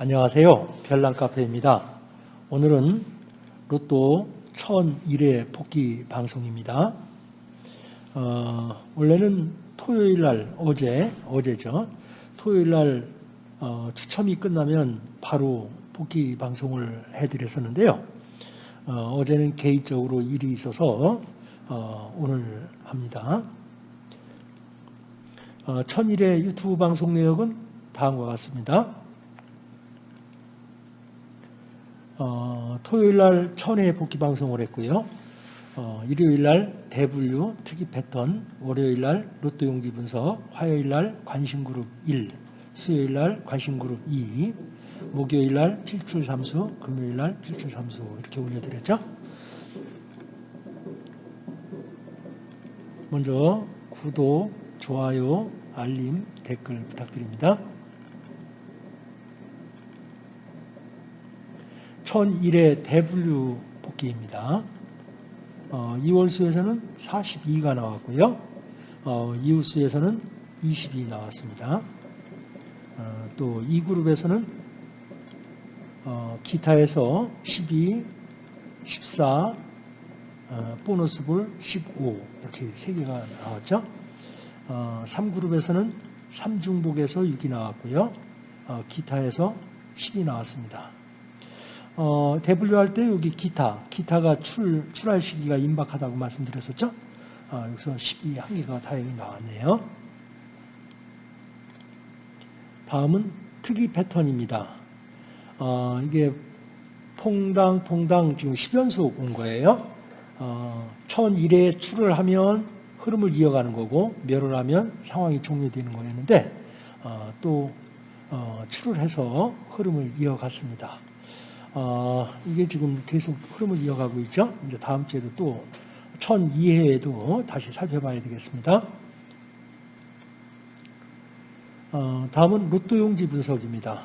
안녕하세요. 별난카페입니다. 오늘은 로또 1001회 복귀 방송입니다. 어, 원래는 토요일 날, 어제, 어제죠. 토요일 날 어, 추첨이 끝나면 바로 복귀 방송을 해드렸었는데요. 어, 제는 개인적으로 일이 있어서 어, 오늘 합니다. 어, 1001회 유튜브 방송 내역은 다음과 같습니다. 어, 토요일 날 천회 복귀 방송을 했고요. 어, 일요일 날 대분류 특이 패턴, 월요일 날 로또 용기 분석, 화요일 날 관심 그룹 1, 수요일 날 관심 그룹 2, 목요일 날 필출 삼수, 금요일 날 필출 삼수 이렇게 올려드렸죠. 먼저 구독, 좋아요, 알림, 댓글 부탁드립니다. 1001회 대분류 복귀입니다. 어, 2월 수에서는 42가 나왔고요. 어, 이후 수에서는 22 나왔습니다. 어, 또이 그룹에서는 어, 기타에서 12, 14, 어, 보너스볼 15 이렇게 3개가 나왔죠. 어, 3그룹에서는 3중복에서 6이 나왔고요. 어, 기타에서 10이 나왔습니다. 어, 대분류할 때 여기 기타, 기타가 출, 출할 시기가 임박하다고 말씀드렸었죠? 어, 여기서 12한 개가 다행히 나왔네요. 다음은 특이 패턴입니다. 어, 이게 퐁당, 퐁당 지금 10연속 온 거예요. 어, 1001회 출을 하면 흐름을 이어가는 거고, 멸을 하면 상황이 종료되는 거였는데, 어, 또, 어, 출을 해서 흐름을 이어갔습니다. 어, 이게 지금 계속 흐름을 이어가고 있죠. 이제 다음 주에도 또 1002회에도 다시 살펴봐야 되겠습니다. 어, 다음은 로또 용지 분석입니다.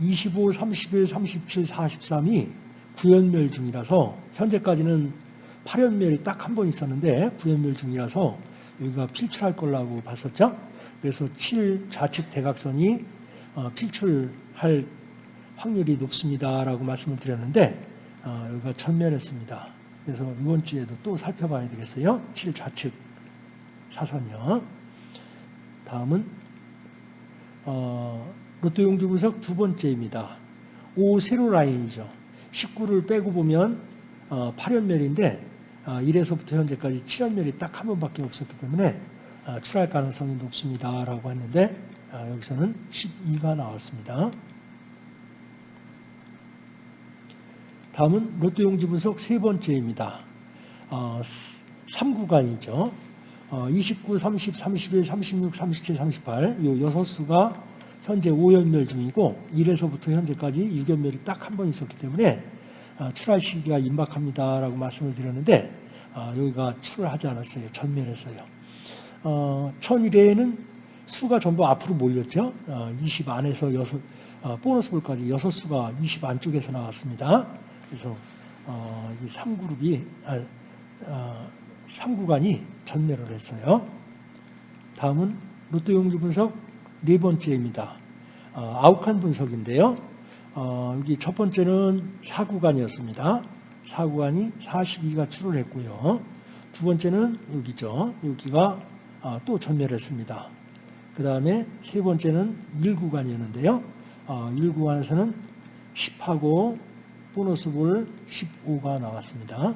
25, 31, 37, 43이 구연멸 중이라서 현재까지는 8연멸이 딱 한 번 있었는데 구연멸 중이라서 여기가 필출할 걸라고 봤었죠. 그래서 7 좌측 대각선이 어, 필출할 확률이 높습니다라고 말씀을 드렸는데 어, 여기가 전멸했습니다. 그래서 이번 주에도 또 살펴봐야 되겠어요. 7 좌측 사선이요. 다음은 어, 로또 용주 분석 두 번째입니다. 5 세로 라인이죠. 19를 빼고 보면 어, 8연멸인데 어, 1에서부터 현재까지 7연멸이 딱 한 번밖에 없었기 때문에 어, 출할 가능성이 높습니다라고 했는데 어, 여기서는 12가 나왔습니다. 다음은 로또 용지 분석 세 번째입니다. 어, 3구간이죠. 어, 29, 30, 31, 36, 37, 38, 이 여섯 수가 현재 5연멸 중이고 1에서부터 현재까지 6연멸이 딱 한 번 있었기 때문에 어, 출할 시기가 임박합니다라고 말씀을 드렸는데 어, 여기가 출을 하지 않았어요. 전멸했어요. 어, 1001회에는 수가 전부 앞으로 몰렸죠. 어, 20 안에서 여섯, 어, 보너스 볼까지 6수가 20 안쪽에서 나왔습니다. 그래서 어, 이 3그룹이 아, 어, 3구간이 전멸을 했어요. 다음은 용지 분석 네 번째입니다. 어, 아욱한 분석인데요. 어, 여기 첫 번째는 4구간이었습니다. 4구간이 42가 출을 했고요. 두 번째는 여기죠. 여기가 어, 또 전멸했습니다. 그 다음에 세 번째는 1구간이었는데요. 1구간에서는 10하고 보너스 볼 15가 나왔습니다.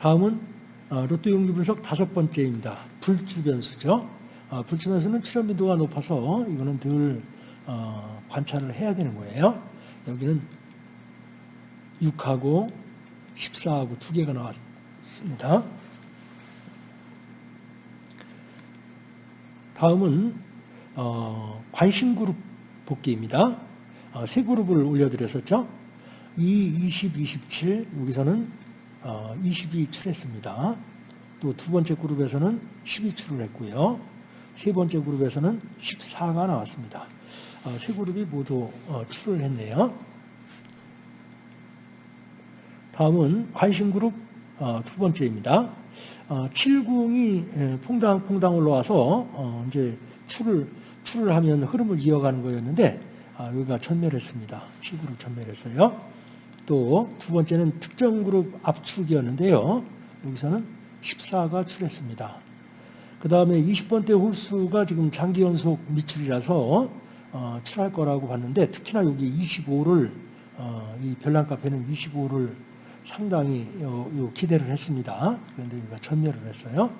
다음은 어, 로또 용기 분석 다섯 번째입니다. 불주 변수죠. 어, 불주 변수는 출현 빈도가 높아서 이거는 늘 어, 관찰을 해야 되는 거예요. 여기는 6하고 14하고 두 개가 나왔습니다. 다음은 관심 그룹 복귀입니다. 어, 세 그룹을 올려드렸었죠. 2, 20, 27 여기서는 22 어, 출했습니다. 또 두 번째 그룹에서는 12 출을 했고요. 세 번째 그룹에서는 14가 나왔습니다. 어, 세 그룹이 모두 출을 했네요. 다음은 관심 그룹 두 번째입니다. 70이 퐁당퐁당 올라와서 이제 출을 출을 하면 흐름을 이어가는 거였는데 아, 여기가 전멸했습니다. 7그룹 전멸했어요. 또 두 번째는 특정 그룹 압축이었는데요. 여기서는 14가 출했습니다. 그 다음에 20번대 홀수가 지금 장기 연속 미출이라서 어, 출할 거라고 봤는데 특히나 여기 25를 어, 이 별난 카페는 25를 상당히 요, 요 기대를 했습니다. 그런데 여기가 전멸을 했어요.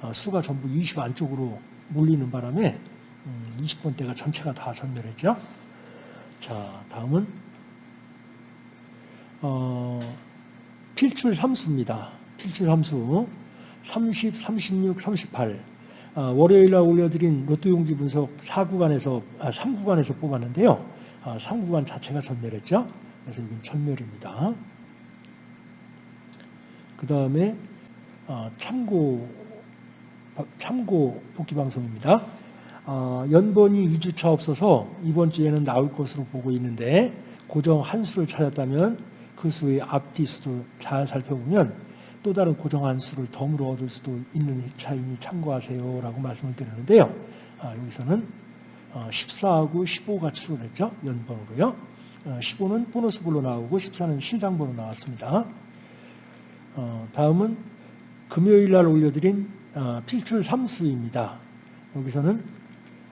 어, 수가 전부 20 안쪽으로 몰리는 바람에 음, 20번대가 전체가 다 전멸했죠. 자, 다음은 어, 필출 삼수입니다. 필출 삼수 30, 36, 38 어, 월요일 날 올려드린 로또 용지 분석 4구간에서 아, 3구간에서 뽑았는데요. 아, 3구간 자체가 전멸했죠. 그래서 여기는 전멸입니다. 그 다음에 어, 참고 참고 복귀 방송입니다. 어, 연번이 2주차 없어서 이번 주에는 나올 것으로 보고 있는데 고정 한 수를 찾았다면 그 수의 앞뒤 수도 잘 살펴보면 또 다른 고정 한 수를 덤으로 얻을 수도 있는 차이니 참고하세요 라고 말씀을 드리는데요. 아, 여기서는 어, 14하고 15가 출을 했죠. 연번으로요. 어, 15는 보너스볼로 나오고 14는 실장번로 나왔습니다. 어, 다음은 금요일 날 올려드린 어, 필출 3수입니다. 여기서는 어,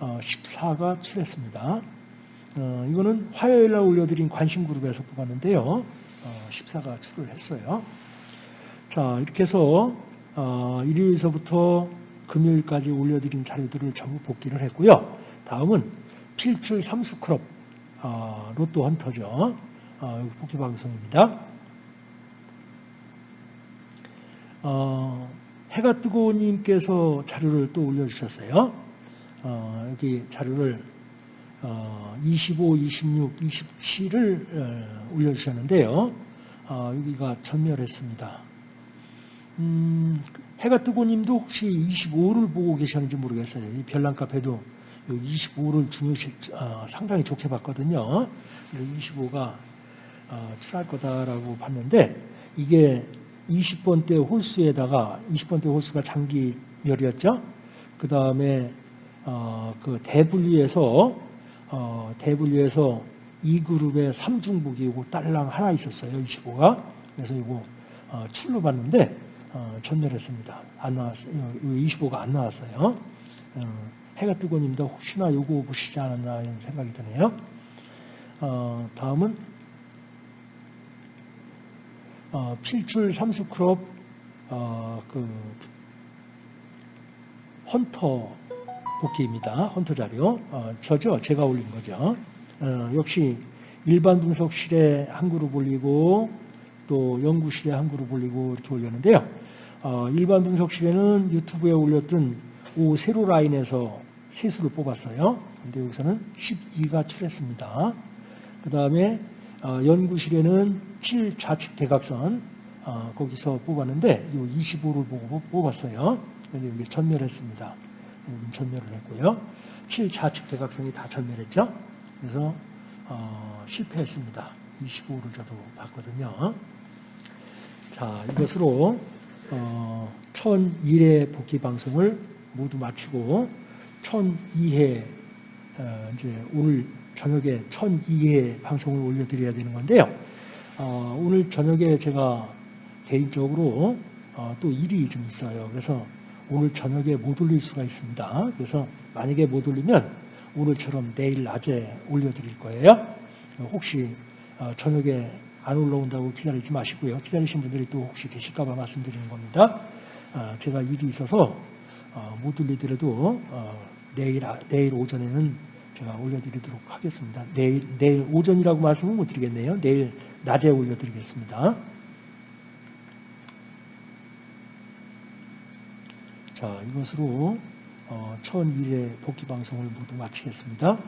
14가 출했습니다. 어, 이거는 화요일 날 올려드린 관심 그룹에서 뽑았는데요. 어, 14가 출을 했어요. 자, 이렇게 해서 어, 일요일서부터 금요일까지 올려드린 자료들을 전부 복기를 했고요. 다음은 필출 3수 그룹 어, 로또 헌터죠. 어, 복기 방송입니다. 어, 해가 뜨고 님께서 자료를 또 올려주셨어요. 어, 여기 자료를 어, 25, 26, 27을 어, 올려주셨는데요. 어, 여기가 전멸했습니다. 음, 해가 뜨고 님도 혹시 25를 보고 계셨는지 모르겠어요. 이 별난 카페도 25를 중요시 어, 상당히 좋게 봤거든요. 25가 어, 출할 거다라고 봤는데 이게 20번대 홀수에다가 20번대 홀수가 장기멸이었죠. 그 다음에 어, 그 대분리에서 어, 대분리에서 이 그룹의 3중복이 이거 딸랑 하나 있었어요. 25가. 그래서 이거 어, 출로 봤는데 어, 전멸했습니다. 안 나왔어요. 25가 안 나왔어요. 어, 해가 뜨고 님도 혹시나 요거 보시지 않았나 이런 생각이 드네요. 어, 다음은 어, 필출 삼수 그룹 어, 그 헌터 복귀입니다. 헌터 자료. 어, 저죠. 제가 올린 거죠. 어, 역시 일반 분석실에 한 그룹 올리고 또 연구실에 한 그룹 올리고 이렇게 올렸는데요. 어, 일반 분석실에는 유튜브에 올렸던 오 세로 라인에서 세수를 뽑았어요. 근데 여기서는 12가 출했습니다. 그 다음에 어, 연구실에는 7 좌측 대각선 어, 거기서 뽑았는데 이 25를 보고 뽑았어요. 근데 여기 전멸했습니다. 여기 전멸을 했고요. 7 좌측 대각선이 다 전멸했죠. 그래서 어, 실패했습니다. 25를 저도 봤거든요. 자 이것으로 어, 1001회 복귀 방송을 모두 마치고 1002회 어, 이제 오늘 저녁에 1002회 방송을 올려드려야 되는 건데요. 어, 오늘 저녁에 제가 개인적으로 어, 또 일이 좀 있어요. 그래서 오늘 저녁에 못 올릴 수가 있습니다. 그래서 만약에 못 올리면 오늘처럼 내일 낮에 올려드릴 거예요. 혹시 어, 저녁에 안 올라온다고 기다리지 마시고요. 기다리신 분들이 또 혹시 계실까 봐 말씀드리는 겁니다. 어, 제가 일이 있어서 어, 못 올리더라도 어, 내일 아- 내일 오전에는 제가 올려드리도록 하겠습니다. 내일 내일 오전이라고 말씀을 못 드리겠네요. 내일 낮에 올려드리겠습니다. 자, 이것으로 어, 1001회 복귀 방송을 모두 마치겠습니다.